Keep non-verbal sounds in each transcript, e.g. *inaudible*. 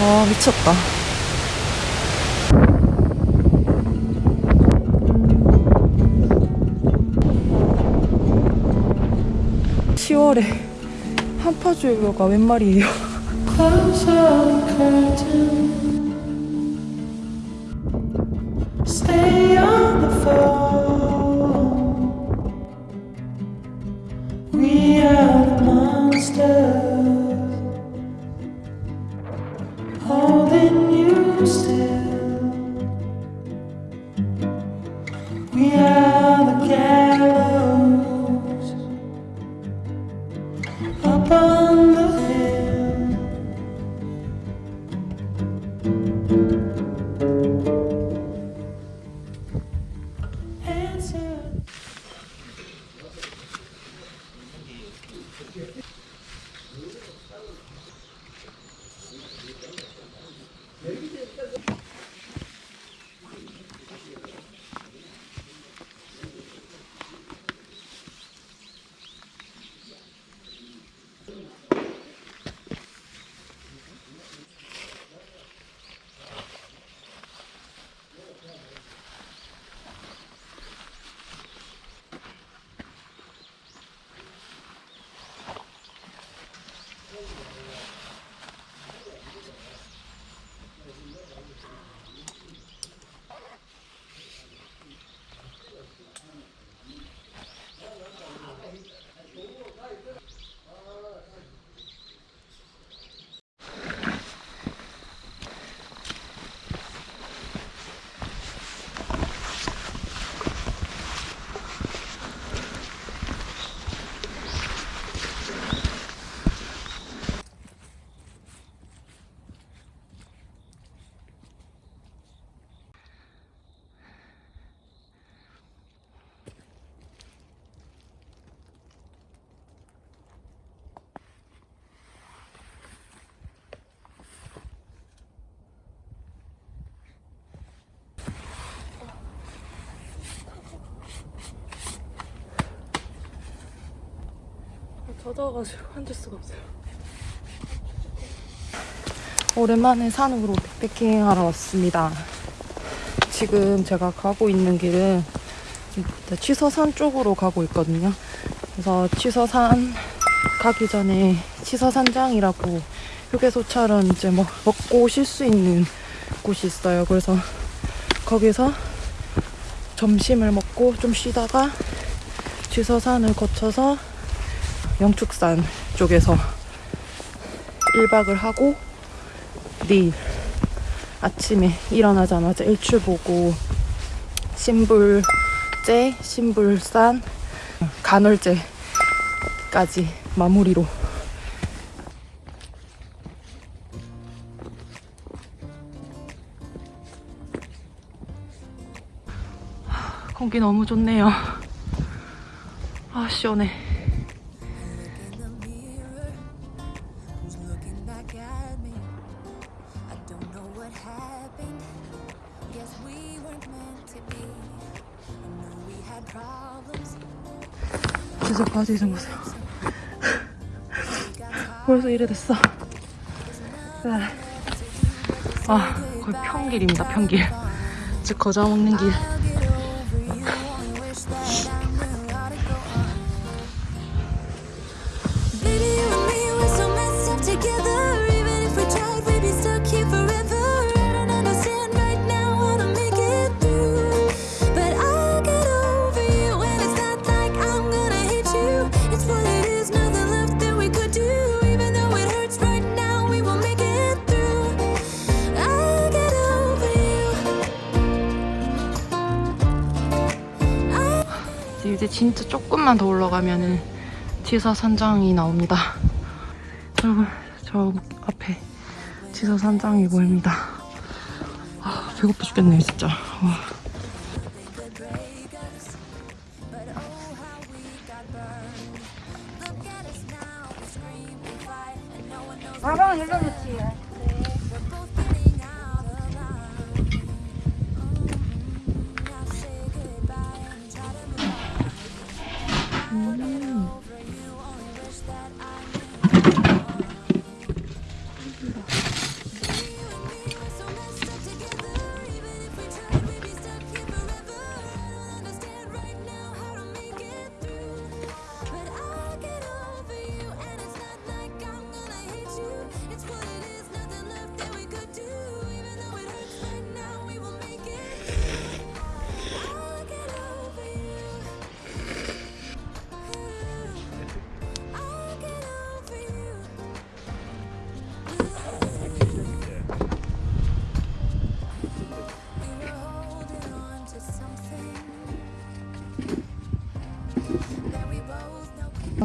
와 미쳤다. (10월에) 한파주의보가 웬 말이에요. Stay on the phone. 젖어가지고 *laughs* 앉을 수가 없어요. 오랜만에 산으로 백패킹 하러 왔습니다. 지금 제가 가고 있는 길은 치서산 쪽으로 가고 있거든요. 그래서 치서산 가기 전에 치서산장이라고 휴게소처럼 이제 뭐 먹고 쉴 수 있는 곳이 있어요. 그래서 거기서 점심을 먹고 좀 쉬다가 치서산을 거쳐서 영축산 쪽에서 1박을 하고 내일 아침에 일어나자마자 일출 보고 신불제, 신불산, 간월제까지 마무리로 하, 공기 너무 좋네요. 아 시원해. Got tired 벌써 이래 됐어. 네. 아, 거의 평길입니다, 평길. 즉, 거저 먹는 길. 진짜 조금만 더 올라가면은 지서 산장이 나옵니다. 여러분, 저 앞에 지서 산장이 보입니다. 아, 배고파 죽겠네요, 진짜. 와.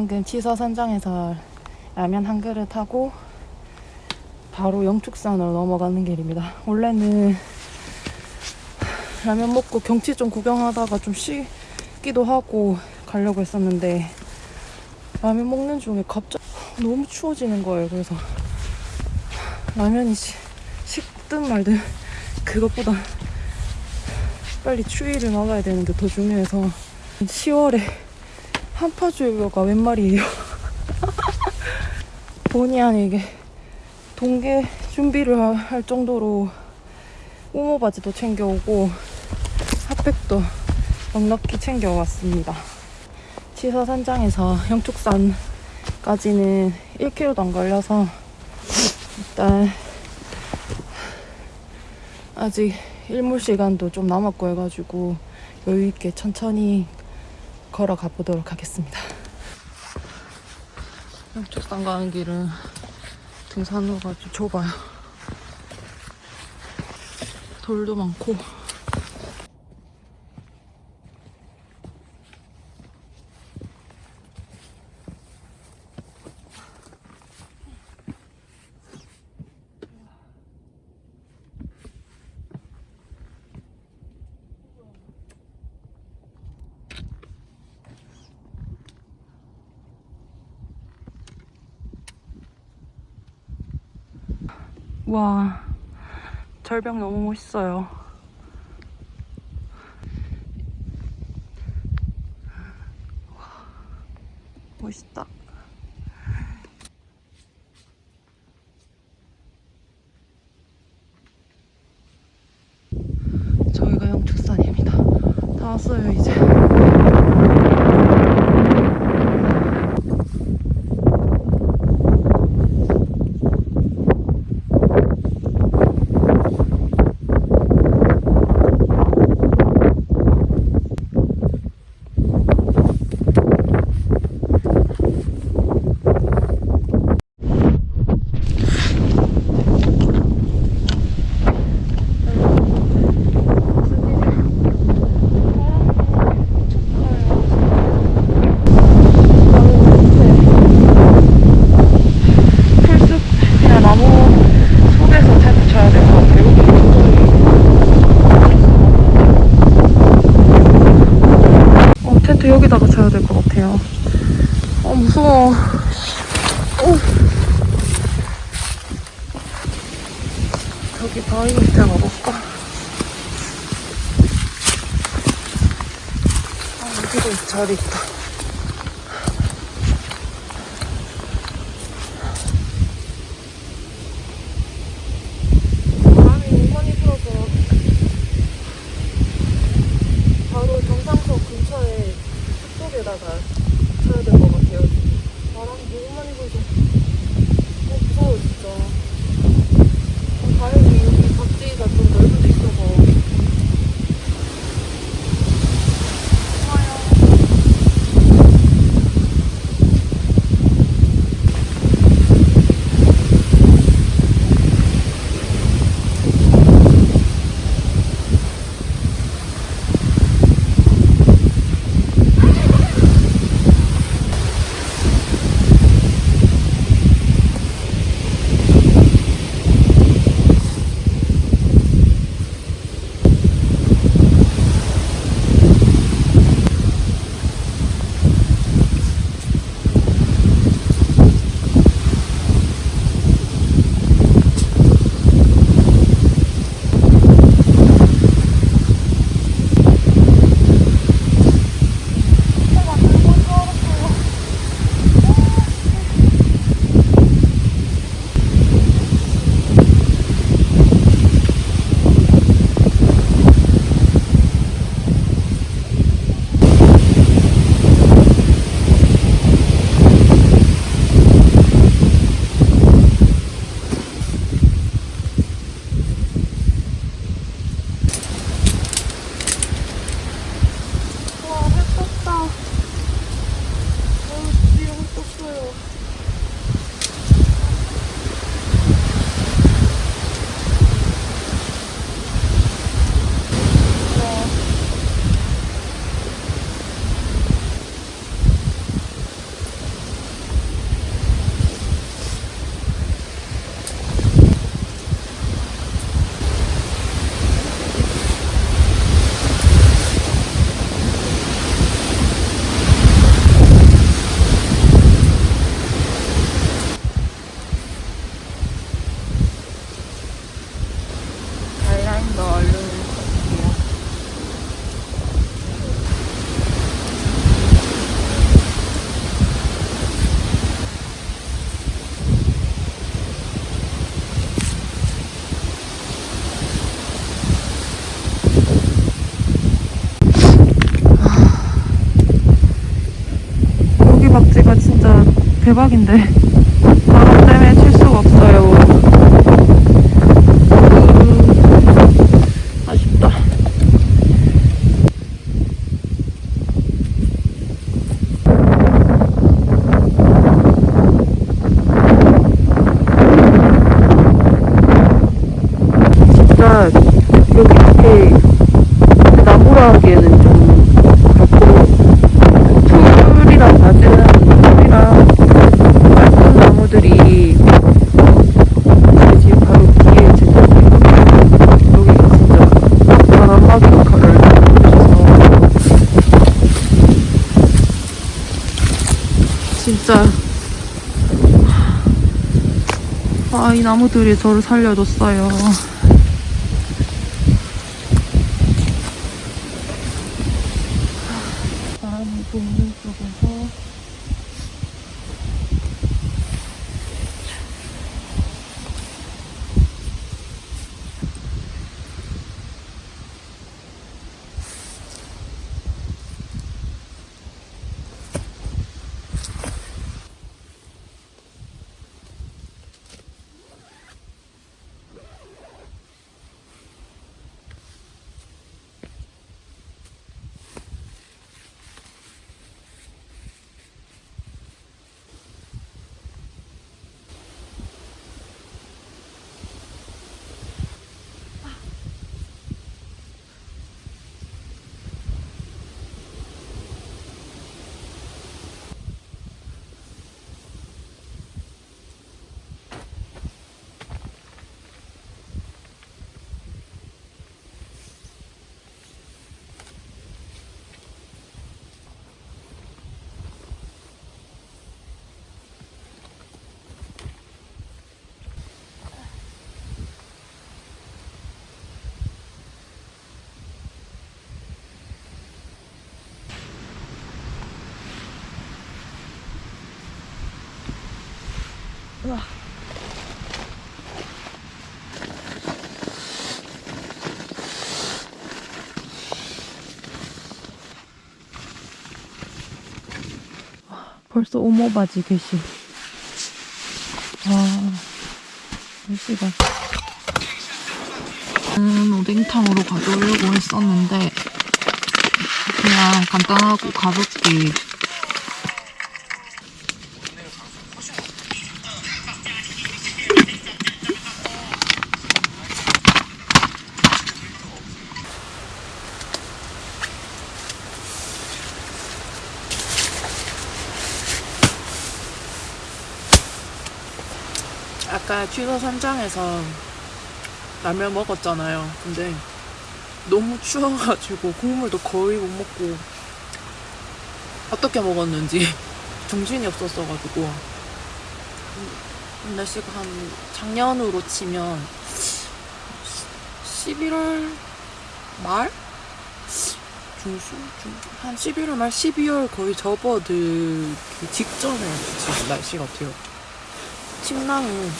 방금 지서산장에서 라면 한 그릇 하고 바로 영축산으로 넘어가는 길입니다. 원래는 라면 먹고 경치 좀 구경하다가 좀 쉬기도 하고 가려고 했었는데 라면 먹는 중에 갑자기 너무 추워지는 거예요. 그래서 라면이 시- 식든 말든 그것보다 빨리 추위를 막아야 되는 게 더 중요해서 10월에 한파주의보가 웬 말이에요. *laughs* 본의 아니게 동계 준비를 하- 할 정도로 우모 바지도 챙겨오고 핫팩도 넉넉히 챙겨왔습니다. 치서산장에서 영축산까지는 1km도 안 걸려서 일단 아직 일몰 시간도 좀 남았고 해가지고 여유 있게 천천히 걸어가 보도록 하겠습니다. 영축산 가는 길은 등산로가 좀 좁아요. 돌도 많고. 와, 절벽 너무 멋있어요. 와, 멋있다. 저희가 영축산입니다. 다 왔어요, 이제. 풀숲 그냥 나무 속에서 텐트 쳐야 될 것 같아요. 여기 여기다가 쳐야 될 것 같아요. 어, 무서워. 어. 저기 바위 밑에 가볼까? 아, 여기도 자리 있다. 대박인데 바람 때문에 칠 수가 없어요. 음, 아쉽다. 진짜 여기 앞에 나무라 하기에는 좀 그렇고 풀이랑 낮은 풀이랑 맑은 나무들이 집 바로 뒤에 제 여기가 진짜 바람막이 역할을 해줘서 진짜 아 이 나무들이 저를 살려줬어요. 부는 쪽에서 벌써 오모바지 계시. 아, 날씨가. 음, 오뎅탕으로 가져오려고 했었는데, 그냥 간단하고 가볍게. 아까 취소 산장에서 라면 먹었잖아요. 근데 너무 추워가지고 국물도 거의 못 먹고 어떻게 먹었는지 *laughs* 정신이 없었어가지고 음, 날씨가 한 작년으로 치면 11월 말? 중순? 중, 한 11월 말 12월 거의 접어들기 직전에 지금 날씨 같아요. 침낭은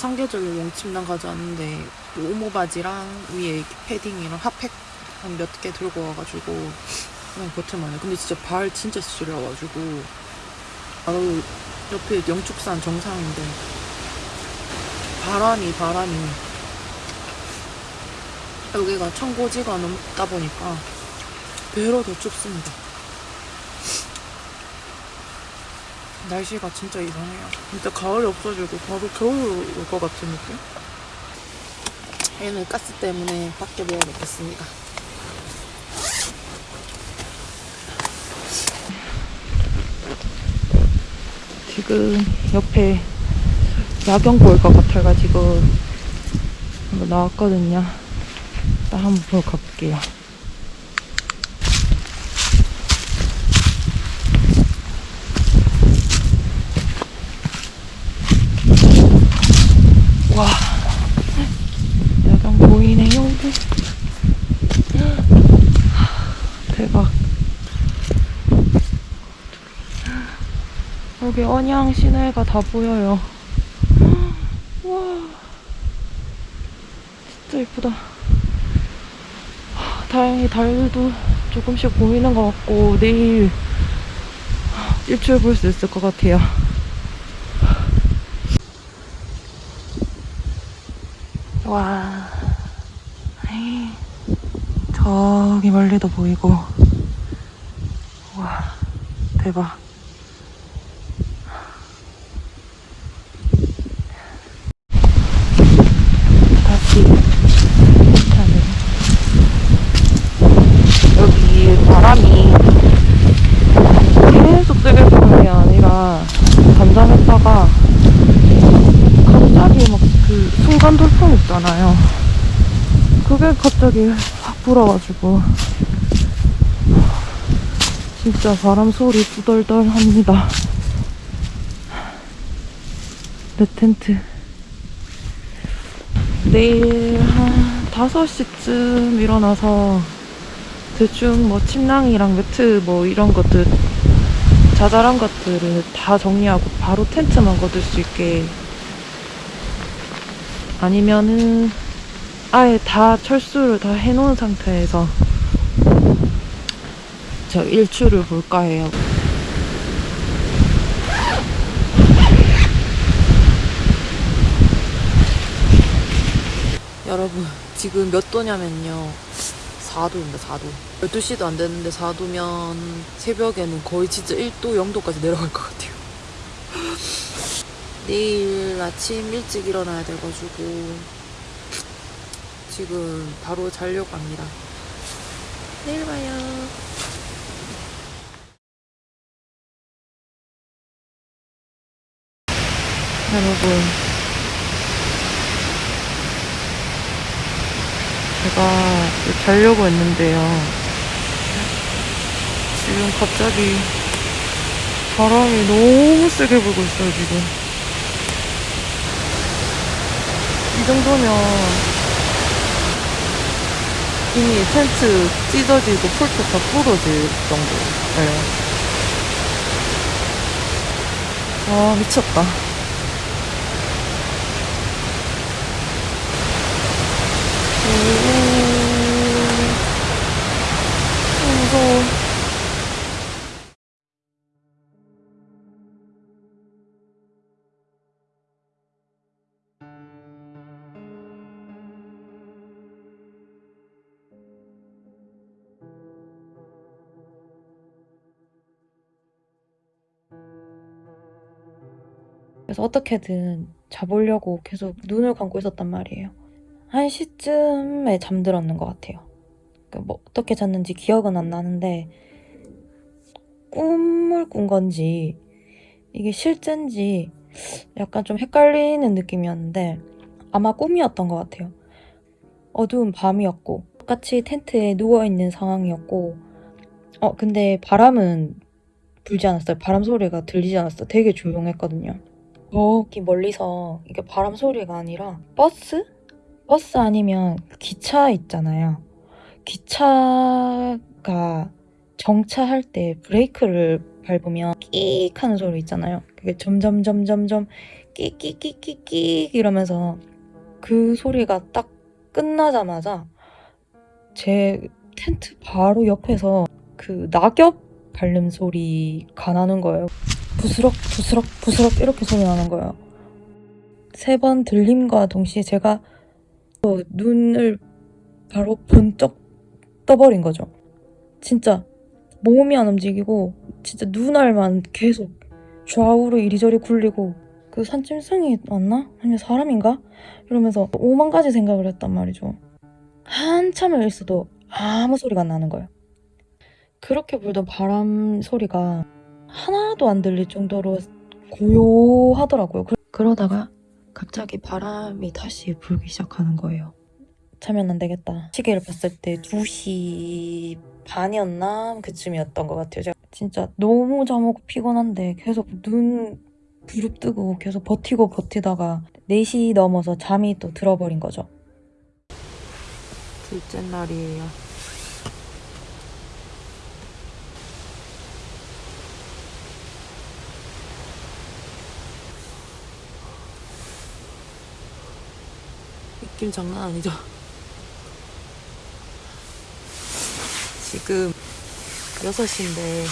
상계절로 용침낭 가져왔는데 뭐 오모 바지랑 위에 이렇게 패딩이랑 핫팩 한 몇 개 들고 와가지고 그냥 버텨만 해. 근데 진짜 발 진짜 시려가지고 바로 옆에 영축산 정상인데 바람이 바람이 여기가 청고지가 넘다 보니까 배로 더 춥습니다. 날씨가 진짜 이상해요. 진짜 가을이 없어지고 바로 겨울 올 것 같은 느낌? 얘는 가스 때문에 밖에 놓아놓겠습니다. 지금 옆에 야경 보일 것 같아가지고 한번 나왔거든요. 일단 한번 보러 가볼게요. 여기 언양 시내가 다 보여요. *gasps* 와, 진짜 이쁘다. *sighs* 다행히 달도 조금씩 보이는 것 같고 내일 *sighs* 일출 볼 수 있을 것 같아요. *sighs* 와, 에이, 저기 멀리도 보이고, 와, 대박. 갑자기 확 불어가지고 진짜 바람 소리 두덜덜합니다. 내 텐트. 내일 한 5시쯤 일어나서 대충 뭐 침낭이랑 매트 뭐 이런 것들 자잘한 것들을 다 정리하고 바로 텐트만 걷을 수 있게 아니면은 아예 다 철수를 다 해놓은 상태에서 저 일출을 볼까 해요. 여러분 지금 몇 도냐면요. 4도입니다 4도. 12시도 안 됐는데 4도면 새벽에는 거의 진짜 1도 0도까지 내려갈 것 같아요. *laughs* 내일 아침 일찍 일어나야 돼가지고 지금 바로 자려고 합니다 내일 봐요 여러분 제가 자려고 했는데요. 지금 갑자기 바람이 너무 세게 불고 있어요, 지금. 이 정도면 이미 텐트 찢어지고 폴트 다 부러질 정도예요. 아, 미쳤다. 오, 무서워. 그래서 어떻게든 자보려고 계속 눈을 감고 있었단 말이에요. 1시쯤에 잠들었는 것 같아요. 그뭐 어떻게 잤는지 기억은 안 나는데 꿈을 꾼 건지 이게 실제인지 약간 좀 헷갈리는 느낌이었는데 아마 꿈이었던 것 같아요. 어두운 밤이었고 똑같이 텐트에 누워있는 상황이었고 어 근데 바람은 불지 않았어요. 바람 소리가 들리지 않았어요. 되게 조용했거든요. 저기 멀리서 이게 바람 소리가 아니라 버스? 버스 아니면 기차 있잖아요. 기차가 정차할 때 브레이크를 밟으면 끼익 하는 소리 있잖아요. 그게 점점 점점 점 끼끼끼끼끼 이러면서 그 소리가 딱 끝나자마자 제 텐트 바로 옆에서 그 낙엽 밟는 소리가 나는 거예요. 부스럭 부스럭 부스럭 이렇게 소리 나는 거예요. 세 번 들림과 동시에 제가 또 눈을 바로 번쩍 떠버린 거죠. 진짜 몸이 안 움직이고 진짜 눈알만 계속 좌우로 이리저리 굴리고 그 산짐승이 왔나? 아니면 사람인가? 이러면서 오만 가지 생각을 했단 말이죠. 한참을 있어도 아무 소리가 안 나는 거예요. 그렇게 불던 바람 소리가 하나도 안 들릴 정도로 고요하더라고요. 그- 그러다가 갑자기 바람이 다시 불기 시작하는 거예요. 자면 안 되겠다. 시계를 봤을 때 2시 반이었나? 그쯤이었던 것 같아요. 제가 진짜 너무 잠오고 피곤한데 계속 눈 부릅뜨고 계속 버티고 버티다가 4시 넘어서 잠이 또 들어버린 거죠. 둘째 날이에요. 느낌 장난 아니죠? 지금 6시인데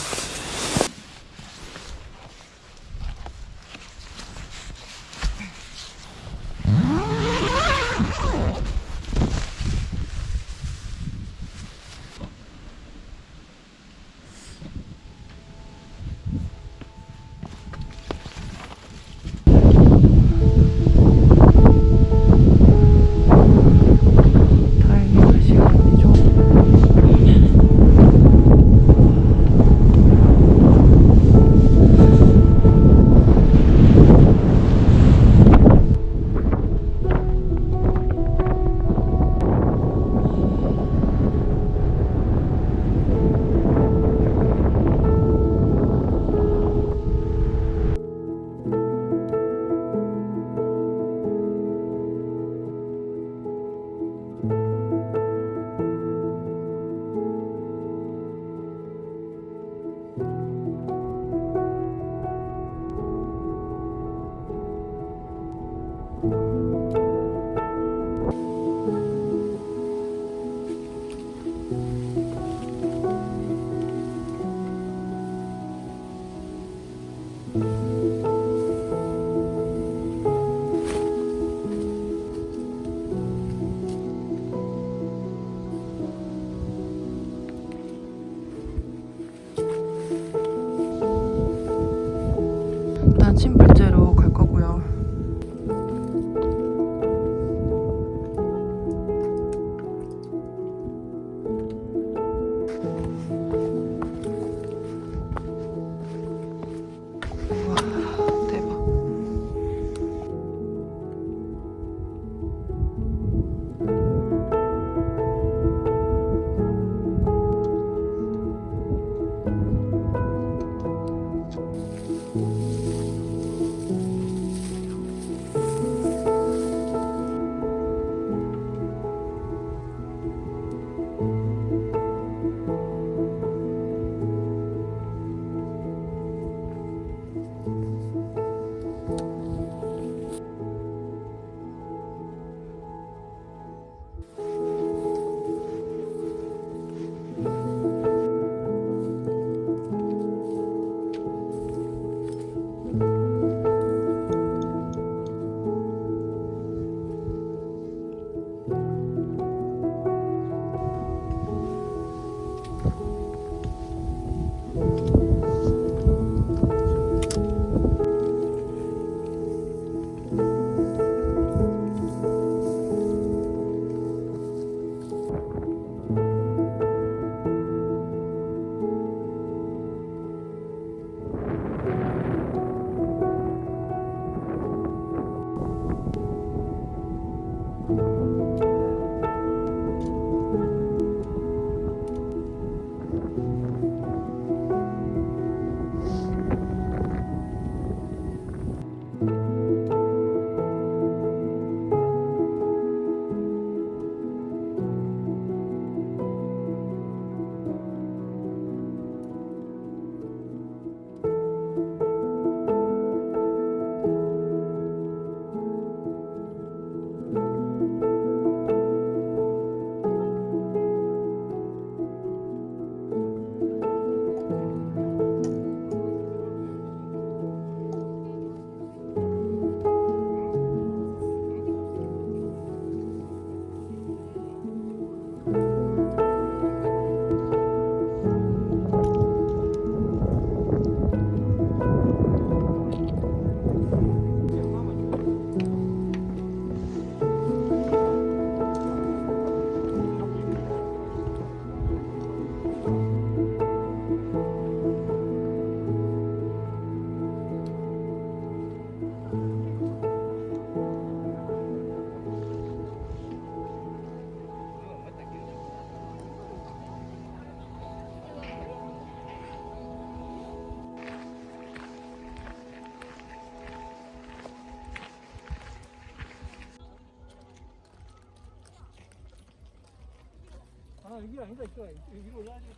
아 여기 아니다 이거